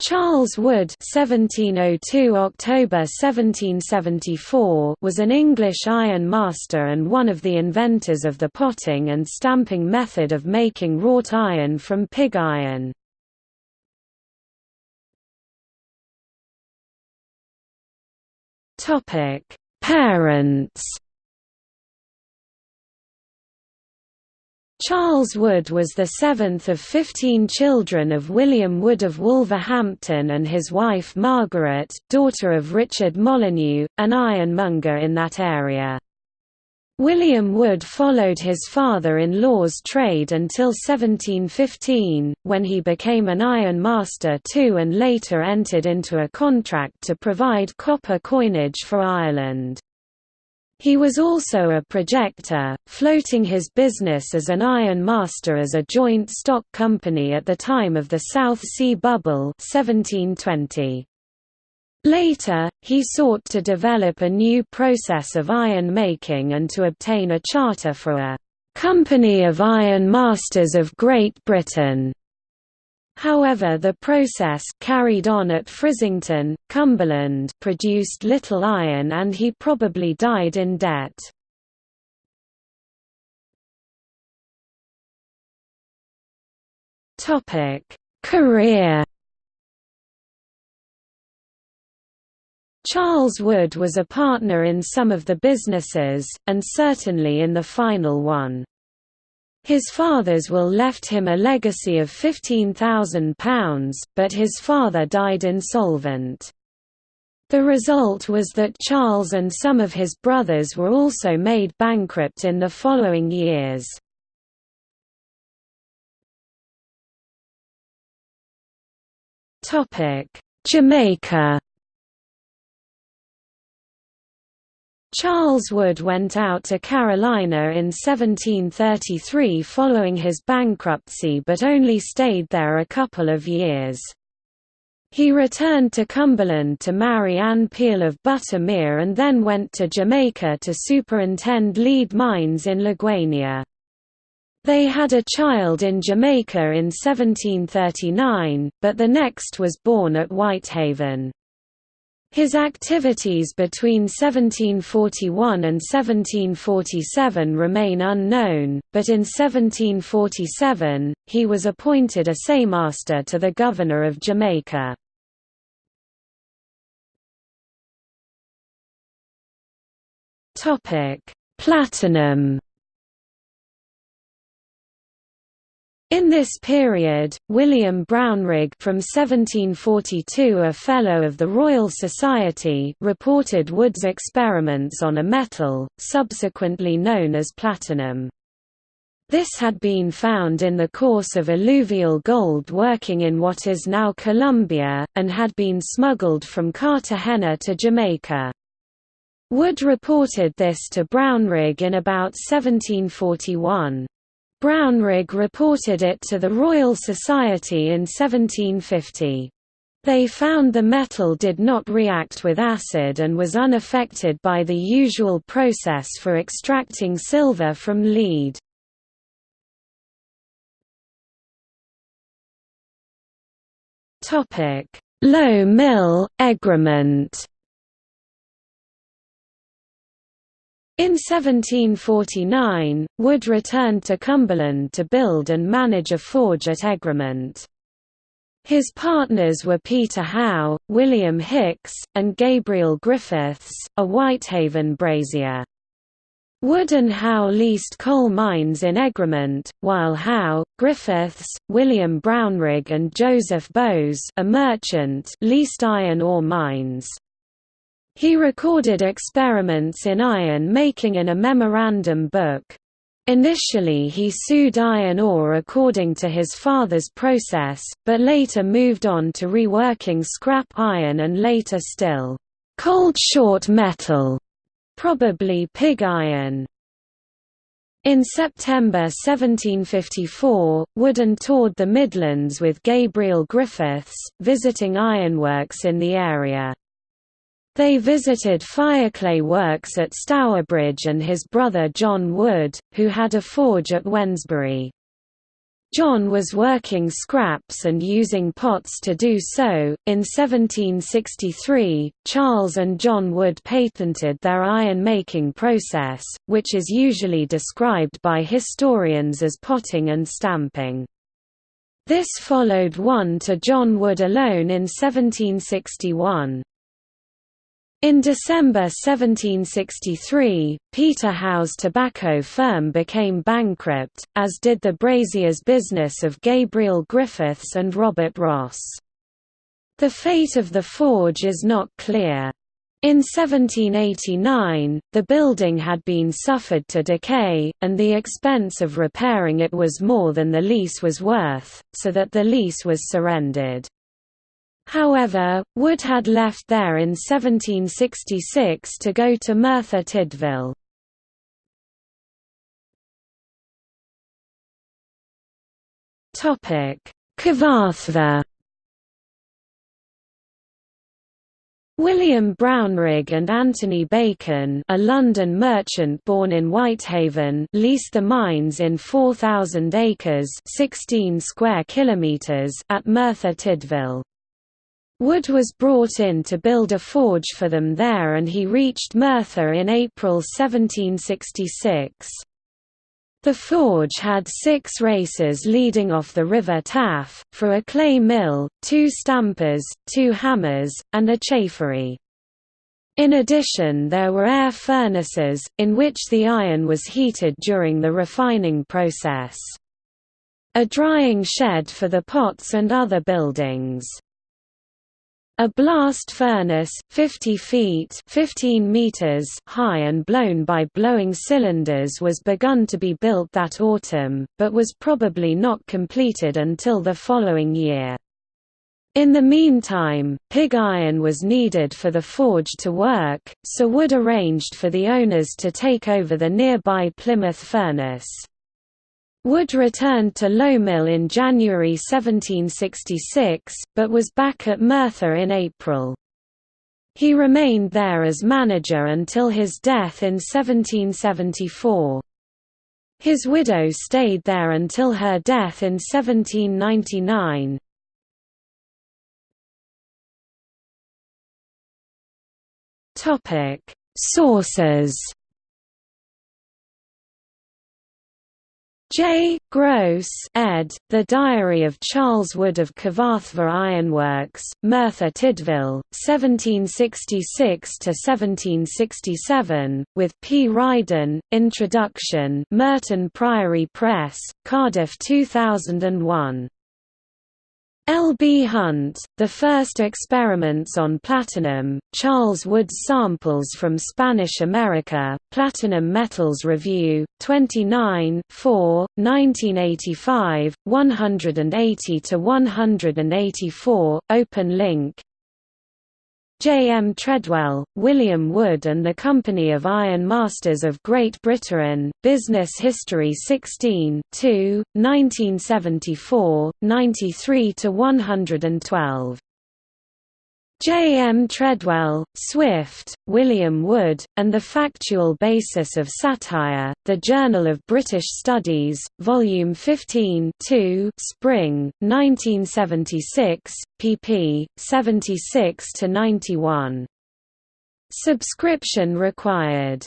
Charles Wood (1702 October 1774) was an English iron master and one of the inventors of the potting and stamping method of making wrought iron from pig iron. Topic: Parents Charles Wood was the seventh of fifteen children of William Wood of Wolverhampton and his wife Margaret, daughter of Richard Molyneux, an ironmonger in that area. William Wood followed his father-in-law's trade until 1715, when he became an iron master too and later entered into a contract to provide copper coinage for Ireland. He was also a projector, floating his business as an iron master as a joint stock company at the time of the South Sea Bubble 1720. Later, he sought to develop a new process of iron making and to obtain a charter for a «Company of Iron Masters of Great Britain» However the process carried on at Frizington, Cumberland produced little iron and he probably died in debt. Career Charles Wood was a partner in some of the businesses, and certainly in the final one. His father's will left him a legacy of £15,000, but his father died insolvent. The result was that Charles and some of his brothers were also made bankrupt in the following years. Jamaica Charles Wood went out to Carolina in 1733 following his bankruptcy but only stayed there a couple of years. He returned to Cumberland to marry Anne Peel of Buttermere and then went to Jamaica to superintend lead mines in Liguanea. They had a child in Jamaica in 1739, but the next was born at Whitehaven. His activities between 1741 and 1747 remain unknown, but in 1747, he was appointed assaymaster to the Governor of Jamaica. Platinum In this period, William Brownrigg from 1742 a Fellow of the Royal Society reported Wood's experiments on a metal, subsequently known as platinum. This had been found in the course of alluvial gold working in what is now Colombia, and had been smuggled from Cartagena to Jamaica. Wood reported this to Brownrigg in about 1741. Brownrigg reported it to the Royal Society in 1750. They found the metal did not react with acid and was unaffected by the usual process for extracting silver from lead. Low mill, Egremont In 1749, Wood returned to Cumberland to build and manage a forge at Egremont. His partners were Peter Howe, William Hicks, and Gabriel Griffiths, a Whitehaven brazier. Wood and Howe leased coal mines in Egremont, while Howe, Griffiths, William Brownrigg and Joseph Bowes a merchant leased iron ore mines. He recorded experiments in iron making in a memorandum book. Initially he sued iron ore according to his father's process, but later moved on to reworking scrap iron and later still, cold short metal, probably pig iron. In September 1754, Wooden toured the Midlands with Gabriel Griffiths, visiting ironworks in the area. They visited Fireclay Works at Stourbridge and his brother John Wood, who had a forge at Wednesbury. John was working scraps and using pots to do so. In 1763, Charles and John Wood patented their iron making process, which is usually described by historians as potting and stamping. This followed one to John Wood alone in 1761. In December 1763, Peter Howe's tobacco firm became bankrupt, as did the braziers business of Gabriel Griffiths and Robert Ross. The fate of the forge is not clear. In 1789, the building had been suffered to decay, and the expense of repairing it was more than the lease was worth, so that the lease was surrendered. However, Wood had left there in 1766 to go to Merthyr Tydfil. Cyfarthfa William Brownrigg and Anthony Bacon a London merchant born in Whitehaven leased the mines in 4,000 acres 16 square kilometres at Merthyr Tydfil. Wood was brought in to build a forge for them there and he reached Merthyr in April 1766. The forge had six races leading off the River Taff, for a clay mill, two stampers, two hammers, and a chafery. In addition there were air furnaces, in which the iron was heated during the refining process. A drying shed for the pots and other buildings. A blast furnace, 50 feet 15 meters high and blown by blowing cylinders was begun to be built that autumn, but was probably not completed until the following year. In the meantime, pig iron was needed for the forge to work, so Wood arranged for the owners to take over the nearby Plymouth furnace. Wood returned to Low-Mill in January 1766, but was back at Merthyr in April. He remained there as manager until his death in 1774. His widow stayed there until her death in 1799. Sources J. Gross ed., The Diary of Charles Wood of Cyfarthfa Ironworks, Merthyr Tydfil, 1766–1767, with P. Riden, Introduction Merton Priory Press, Cardiff 2001. L. B. Hunt, The First Experiments on Platinum, Charles Wood's Samples from Spanish America, Platinum Metals Review, 29 4, 1985, 180–184, open link J. M. Treadwell, William Wood and the Company of Iron Masters of Great Britain, Business History 16 2, 1974, 93–112. J. M. Treadwell, Swift, William Wood, and the Factual Basis of Satire, The Journal of British Studies, Volume 15 2, Spring, 1976, pp. 76–91. Subscription required